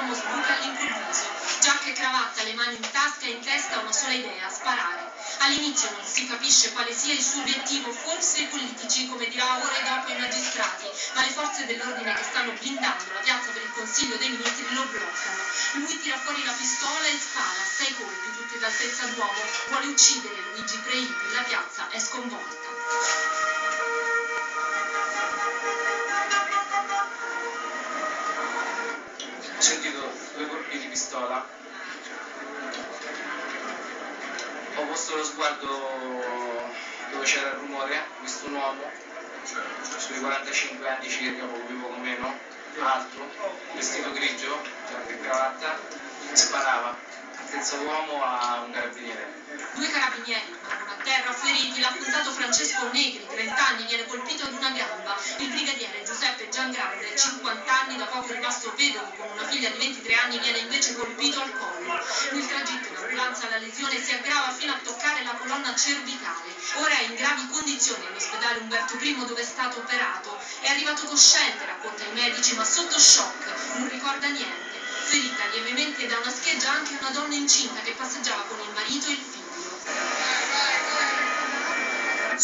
l'uomo sbuca all'improvviso. Giacca e cravatta, le mani in tasca e in testa una sola idea, sparare. All'inizio non si capisce quale sia il suo obiettivo, forse i politici, come dirà ore dopo i magistrati, ma le forze dell'ordine che stanno blindando la piazza per il Consiglio dei Ministri lo bloccano. Lui tira fuori la pistola e spara, sei colpi, tutti d'altezza d'uomo. Vuole uccidere Luigi Preiti, la piazza è sconvolta. Pistola. Ho posto lo sguardo dove c'era il rumore, ho visto un uomo sui 45 anni circa, poco più poco meno, alto, vestito grigio, giacca e cravatta, sparava senza uomo a un carabiniere. Due carabinieri rimangono a terra feriti, l'ha puntato Francesco Negri, 30 anni, viene colpito ad una gamba. Il brigadiere Giuseppe Giangrande, 50 anni, da poco rimasto vedovo con una figlia di 23 anni, viene invece colpito al collo. Nel tragitto in ambulanza la lesione si aggrava fino a toccare la colonna cervicale. Ora è in gravi condizioni all'ospedale Umberto I dove è stato operato. È arrivato cosciente, racconta i medici, ma sotto shock, non ricorda niente. Ferita lievemente da una scheggia anche una donna incinta che passeggiava con il marito e il figlio.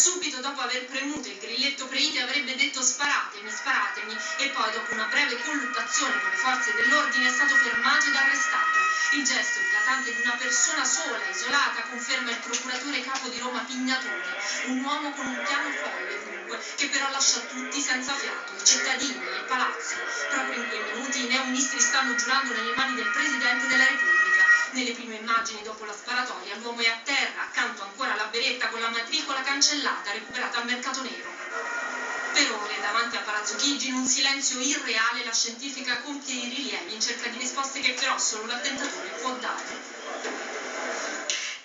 Subito dopo aver premuto il grilletto Preiti avrebbe detto sparatemi, sparatemi e poi dopo una breve colluttazione con le forze dell'ordine è stato fermato ed arrestato. Il gesto eclatante di una persona sola, isolata, conferma il procuratore capo di Roma Pignatone, un uomo con un piano folle dunque, che però lascia tutti senza fiato, i cittadini, il palazzo. Proprio in quei minuti i neoministri stanno giurando nelle mani del Presidente della Repubblica. Nelle prime immagini dopo la sparatoria l'uomo è a con la matricola cancellata recuperata al mercato nero. Per ore davanti a Palazzo Chigi in un silenzio irreale la scientifica compie i rilievi in cerca di risposte che però solo l'attentatore può dare.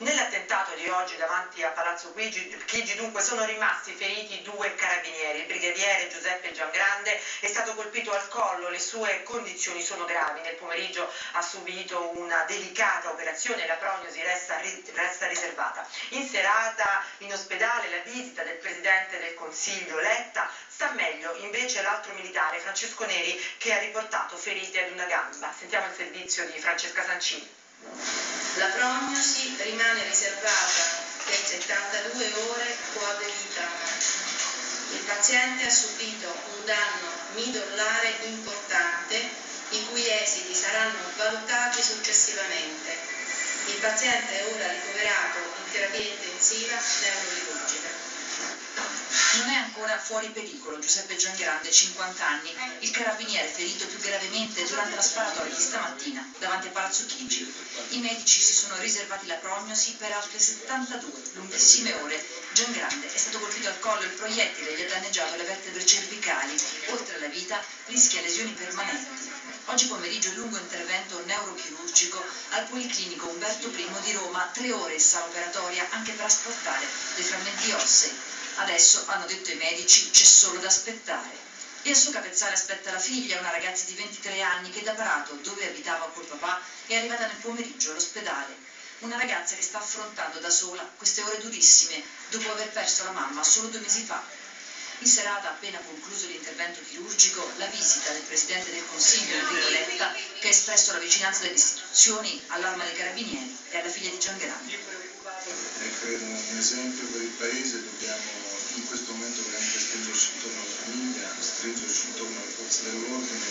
Nell'attentato di oggi davanti a Palazzo Chigi dunque sono rimasti feriti due carabinieri. Il brigadiere Giuseppe Giangrande è stato colpito al collo, le sue condizioni sono gravi. Nel pomeriggio ha subito una delicata operazione, la prognosi resta, resta riservata. In serata in ospedale la visita del Presidente del Consiglio Letta sta meglio invece l'altro militare Francesco Neri che ha riportato ferite ad una gamba. Sentiamo il servizio di Francesca Sancini. La prognosi rimane riservata per 72 ore coavevita. Il paziente ha subito un danno midollare importante i cui esiti saranno valutati successivamente. Il paziente è ora ricoverato in terapia intensiva neurochirurgica. Non è ancora fuori pericolo Giuseppe Giangrande, 50 anni, il carabiniere ferito più gravemente durante la sparatoria di stamattina davanti a Palazzo Chigi. I medici si sono riservati la prognosi per altre 72 lunghissime ore. Giangrande è stato colpito al collo, il proiettile gli ha danneggiato le vertebre cervicali. Oltre alla vita rischia lesioni permanenti. Oggi pomeriggio il lungo intervento neurochirurgico al Policlinico Umberto I di Roma, tre ore in sala operatoria anche per asportare dei frammenti ossei. Adesso, hanno detto i medici, c'è solo da aspettare. E al suo capezzale aspetta la figlia, una ragazza di 23 anni che da Prato, dove abitava col papà, è arrivata nel pomeriggio all'ospedale. Una ragazza che sta affrontando da sola queste ore durissime, dopo aver perso la mamma solo due mesi fa. In serata, appena concluso l'intervento chirurgico, la visita del Presidente del Consiglio, Enrico Letta, che ha espresso la vicinanza delle istituzioni all'arma dei carabinieri e alla figlia di Gian È credo un esempio per il Paese, dobbiamo in questo momento veramente stringerci intorno alla famiglia, stringerci intorno alle forze dell'ordine,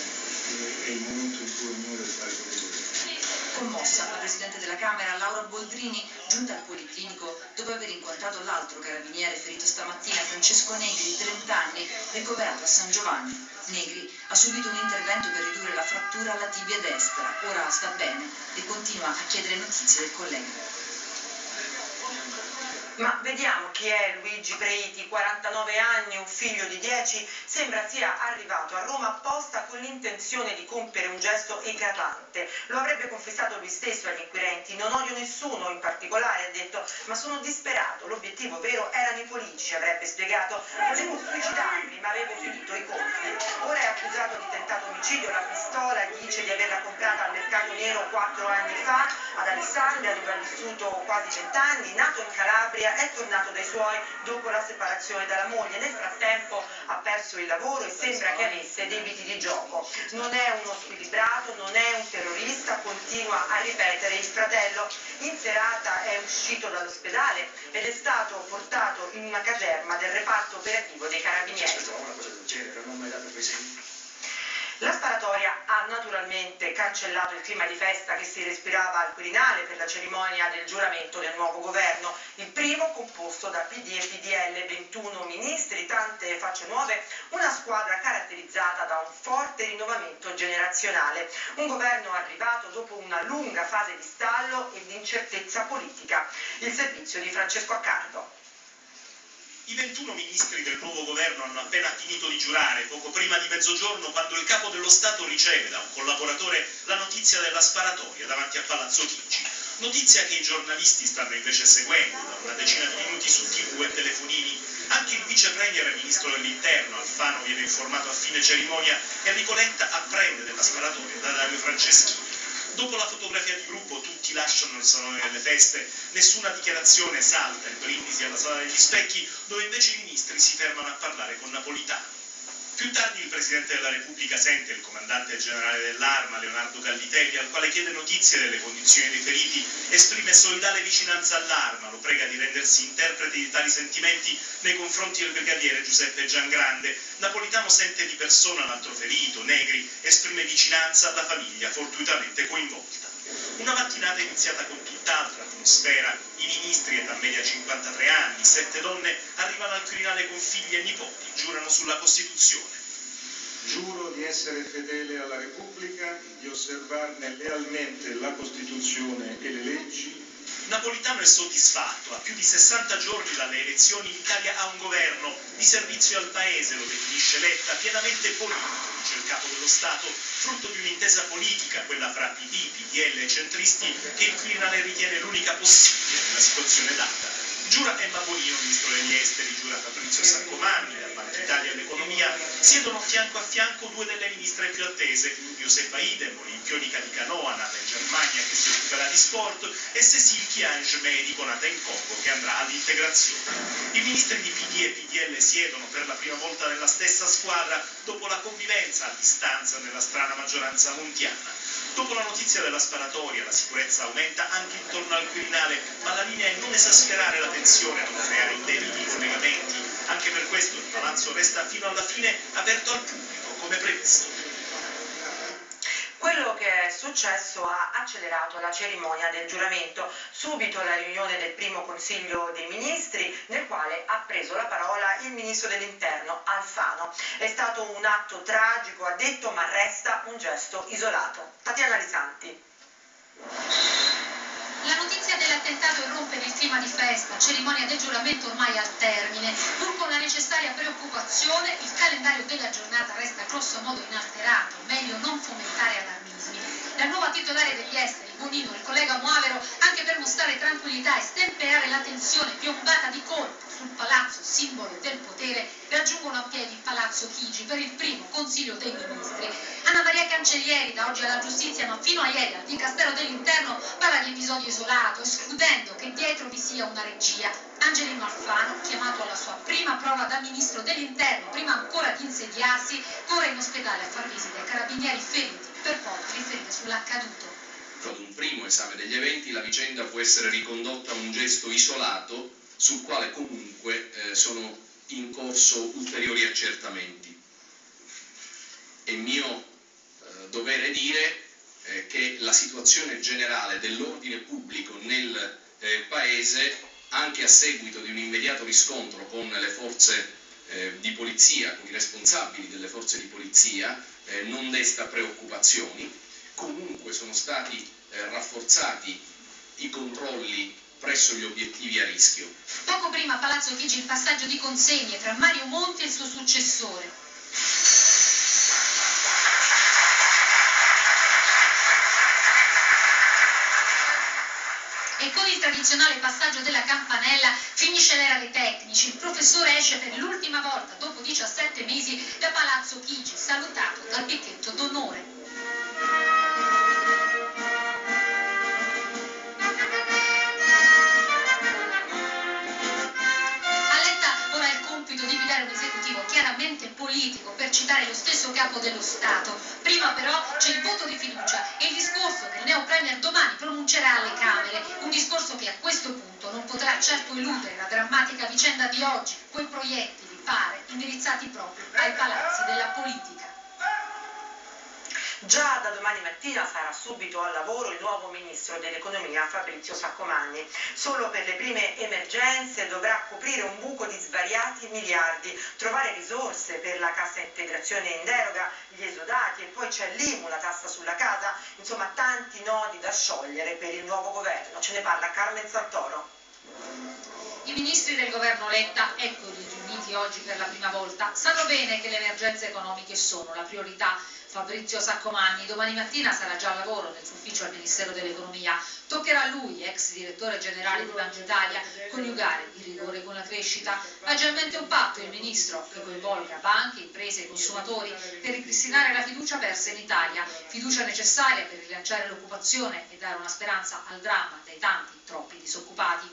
è il momento in cui ognuno deve fare quello che deve. Commossa, la Presidente della Camera, Laura Boldrini, giunta al Policlinico dopo aver incontrato l'altro carabiniere ferito stamattina, Francesco Negri, 30 anni, ricoverato a San Giovanni. Negri ha subito un intervento per ridurre la frattura alla tibia destra, ora sta bene e continua a chiedere notizie del collega. Ma vediamo chi è Luigi Preiti, 49 anni, un figlio di 10, sembra sia arrivato a Roma apposta con l'intenzione di compiere un gesto eclatante. Lo avrebbe confessato lui stesso agli inquirenti, non odio nessuno in particolare, ha detto, ma sono disperato, l'obiettivo vero erano i politici, avrebbe spiegato, volevo suicidarmi ma avevo finito i conti. Ora è accusato di tentato omicidio, la pistola dice di averla comprata al mercato nero 4 anni fa ad Alessandria dove ha vissuto quasi 20 anni, nato in Calabria Umbria è tornato dai suoi dopo la separazione dalla moglie. Nel frattempo ha perso il lavoro e sembra che avesse debiti di gioco. Non è uno squilibrato, non è un terrorista, continua a ripetere il fratello. In serata è uscito dall'ospedale ed è stato portato in una caserma del reparto operativo dei carabinieri. Una cosa del genere, non ho mai dato quei segni. La sparatoria naturalmente cancellato il clima di festa che si respirava al Quirinale per la cerimonia del giuramento del nuovo governo, il primo composto da PD e PDL, 21 ministri, tante facce nuove, una squadra caratterizzata da un forte rinnovamento generazionale, un governo arrivato dopo una lunga fase di stallo e di incertezza politica. Il servizio di Francesco Accardo. I 21 ministri del nuovo governo hanno appena finito di giurare, poco prima di mezzogiorno, quando il capo dello Stato riceve da un collaboratore la notizia della sparatoria davanti a Palazzo Chigi. Notizia che i giornalisti stanno invece seguendo da una decina di minuti su tv e telefonini. Anche il vice premier e ministro dell'interno, Alfano, viene informato a fine cerimonia e Enrico Letta apprende della sparatoria da Dario Franceschini. Dopo la fotografia di gruppo tutti lasciano il salone delle feste, nessuna dichiarazione salta il brindisi alla sala degli specchi, dove invece i ministri si fermano a parlare con Napolitano. Più tardi il Presidente della Repubblica sente il comandante generale dell'Arma, Leonardo Gallitelli, al quale chiede notizie delle condizioni dei feriti, esprime solidale vicinanza all'Arma, lo prega di rendersi interprete di tali sentimenti nei confronti del brigadiere Giuseppe Giangrande. Napolitano sente di persona l'altro ferito, Negri, esprime vicinanza alla famiglia fortuitamente coinvolta. Una mattinata iniziata con tutt'altra atmosfera, i ministri, età media 53 anni, sette donne, arrivano al Quirinale con figli e nipoti, giurano sulla Costituzione. Giuro di essere fedele alla Repubblica, di osservarne lealmente la Costituzione e le leggi. Napolitano è soddisfatto, a più di 60 giorni dalle elezioni l'Italia ha un governo di servizio al paese, lo definisce Letta, pienamente politico, dice il capo dello Stato, frutto di un'intesa politica, quella fra PD, PDL e centristi, che il Quirinale ritiene l'unica possibile nella situazione data. Giura Emma Bonino, ministro degli esteri, giura Fabrizio Saccomanni, da Banca Italia all'economia, siedono fianco a fianco due delle ministre più attese, Josefa Idem, olimpionica di canoa, nata in Germania, che si occuperà di sport, e Cécile Chiange, medico, nata in Congo, che andrà all'integrazione. I ministri di PD e PDL siedono per la prima volta nella stessa squadra dopo la convivenza a distanza nella strana maggioranza montiana. Dopo la notizia della sparatoria, la sicurezza aumenta anche intorno al Quirinale, ma la linea è non esasperare la tensione, non creare indebiti collegamenti. Anche per questo il palazzo resta fino alla fine aperto al pubblico, come previsto. Quello che è successo ha accelerato la cerimonia del giuramento, subito la riunione del primo Consiglio dei Ministri, nel quale ha preso la parola il Ministro dell'Interno Alfano. È stato un atto tragico, ha detto, ma resta un gesto isolato. Tatiana Lisanti. La notizia dell'attentato irrompe nel clima di festa, cerimonia del giuramento ormai al termine. Pur con la necessaria preoccupazione, il calendario della giornata resta grosso modo inalterato, meglio non fomentare allarmismi. La nuova titolare degli esteri, Bonino, il collega Moavero, anche per mostrare tranquillità e stemperare la tensione piombata di colpo sul palazzo, simbolo del potere, raggiungono a piedi il palazzo Chigi per il primo Consiglio dei Ministri. Anna Maria Cancellieri, da oggi alla giustizia, ma fino a ieri al Dicastero dell'Interno, parla di episodio isolato, escludendo che dietro vi sia una regia. Angelino Alfano, chiamato alla sua prima prova da Ministro dell'Interno, prima ancora di insediarsi, corre in ospedale a far visita ai carabinieri feriti, per poi riferire sull'accaduto. Ad un primo esame degli eventi la vicenda può essere ricondotta a un gesto isolato sul quale comunque eh, sono in corso ulteriori accertamenti. È mio eh, dovere dire eh, che la situazione generale dell'ordine pubblico nel eh, Paese, anche a seguito di un immediato riscontro con le forze eh, di polizia, con i responsabili delle forze di polizia, eh, non desta preoccupazioni. Comunque sono stati rafforzati i controlli presso gli obiettivi a rischio. Poco prima a Palazzo Chigi il passaggio di consegne tra Mario Monti e il suo successore. E con il tradizionale passaggio della campanella finisce l'era dei tecnici. Il professore esce per l'ultima volta, dopo 17 mesi, da Palazzo Chigi, salutato dal picchetto d'onore. Politico, per citare lo stesso capo dello Stato. Prima però c'è il voto di fiducia e il discorso che il neo premier domani pronuncerà alle Camere, un discorso che a questo punto non potrà certo eludere la drammatica vicenda di oggi, quei proiettili, pare, indirizzati proprio ai palazzi della politica. Già da domani mattina sarà subito al lavoro il nuovo ministro dell'economia Fabrizio Saccomagni. Solo per le prime emergenze dovrà coprire un buco di svariati miliardi, trovare risorse per la cassa integrazione in deroga, gli esodati e poi c'è l'IMU, la tassa sulla casa, insomma tanti nodi da sciogliere per il nuovo governo. Ce ne parla Carmen Santoro. I ministri del governo Letta, eccoli riuniti oggi per la prima volta, sanno bene che le emergenze economiche sono la priorità Fabrizio Saccomagni domani mattina sarà già al lavoro nel suo ufficio al Ministero dell'Economia. Toccherà a lui, ex direttore generale di Banca Italia, coniugare il rigore con la crescita. Ha già in mente un patto il Ministro che coinvolga banche, imprese e consumatori per ripristinare la fiducia persa in Italia, fiducia necessaria per rilanciare l'occupazione e dare una speranza al dramma dei tanti, troppi disoccupati.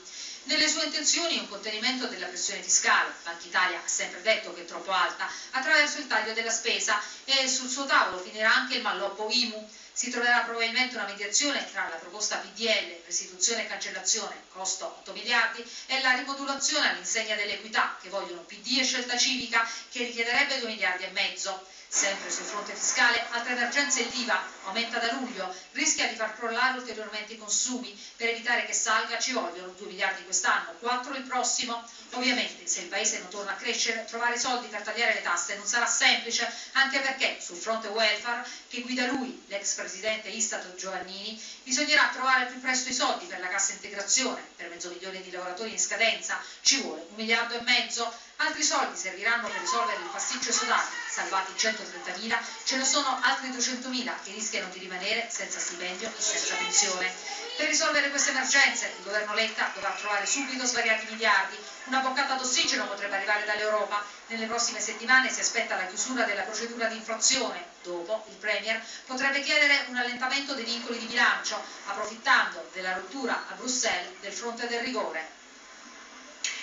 Nelle sue intenzioni un contenimento della pressione fiscale, Banca Italia ha sempre detto che è troppo alta, attraverso il taglio della spesa e sul suo tavolo finirà anche il malloppo IMU. Si troverà probabilmente una mediazione tra la proposta PDL, restituzione e cancellazione, costo 8 miliardi, e la rimodulazione all'insegna dell'equità, che vogliono PD e scelta civica, che richiederebbe 2 miliardi e mezzo. Sempre sul fronte fiscale, altra emergenza è l'IVA, aumenta da luglio, rischia di far crollare ulteriormente i consumi. Per evitare che salga ci vogliono 2 miliardi quest'anno, 4 il prossimo. Ovviamente, se il paese non torna a crescere, trovare soldi per tagliare le tasse non sarà semplice, anche perché sul fronte welfare, che guida lui, l'ex presidente Istat Giovannini, bisognerà trovare più presto i soldi per la cassa integrazione, per mezzo milione di lavoratori in scadenza, ci vuole un miliardo e mezzo. Altri soldi serviranno per risolvere il pasticcio esodati, salvati 130.000, ce ne sono altri 200.000 che rischiano di rimanere senza stipendio e senza pensione. Per risolvere queste emergenze il governo Letta dovrà trovare subito svariati miliardi, una boccata d'ossigeno potrebbe arrivare dall'Europa, nelle prossime settimane si aspetta la chiusura della procedura di infrazione, dopo il Premier potrebbe chiedere un allentamento dei vincoli di bilancio, approfittando della rottura a Bruxelles del fronte del rigore.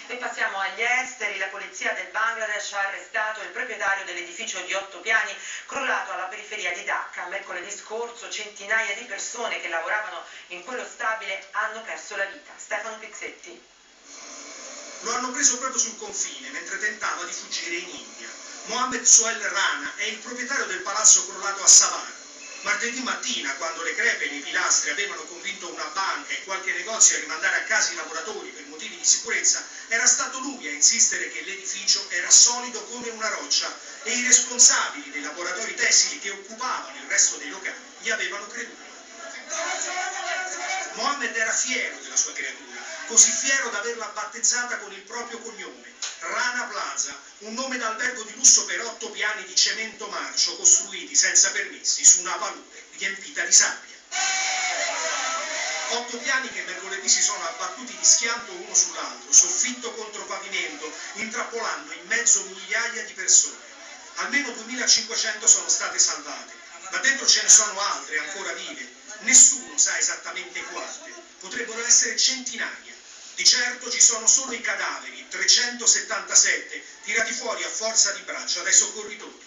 E passiamo agli esteri, la polizia del Bangladesh ha arrestato il proprietario dell'edificio di otto piani crollato alla periferia di Dhaka. Mercoledì scorso centinaia di persone che lavoravano in quello stabile hanno perso la vita. Stefano Pizzetti. Lo hanno preso proprio sul confine mentre tentava di fuggire in India. Mohammed Soel Rana è il proprietario del palazzo crollato a Savannah. Martedì mattina, quando le crepe nei pilastri avevano convinto una banca e qualche negozio a rimandare a casa i lavoratori per motivi di sicurezza, era stato lui a insistere che l'edificio era solido come una roccia e i responsabili dei laboratori tessili che occupavano il resto dei locali gli avevano creduto. Mohammed era fiero della sua creatura, così fiero da averla battezzata con il proprio cognome, Rana Plaza, un nome d'albergo di lusso per otto piani di cemento marcio costruiti senza permessi su una palude riempita di sabbia. Otto piani che mercoledì si sono abbattuti di schianto uno sull'altro, soffitto contro pavimento, intrappolando in mezzo migliaia di persone. Almeno 2500 sono state salvate, ma dentro ce ne sono altre ancora vive. Nessuno sa esattamente quante, potrebbero essere centinaia. Di certo ci sono solo i cadaveri, 377, tirati fuori a forza di braccia dai soccorritori.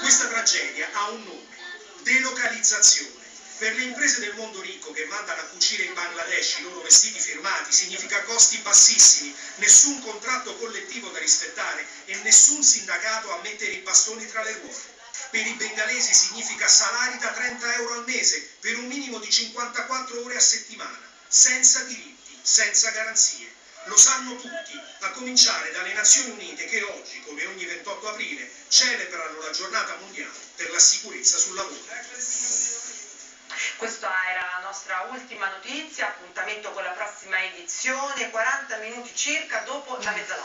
Questa tragedia ha un nome, delocalizzazione. Per le imprese del mondo ricco che mandano a cucire in Bangladesh i loro vestiti firmati significa costi bassissimi, nessun contratto collettivo da rispettare e nessun sindacato a mettere i bastoni tra le ruote. Per i bengalesi significa salari da 30 euro al mese per un minimo di 54 ore a settimana, senza diritti, senza garanzie. Lo sanno tutti, a cominciare dalle Nazioni Unite che oggi, come ogni 28 aprile, celebrano la giornata mondiale per la sicurezza sul lavoro. Questa era la nostra ultima notizia, appuntamento con la prossima edizione, 40 minuti circa dopo la mezzanotte.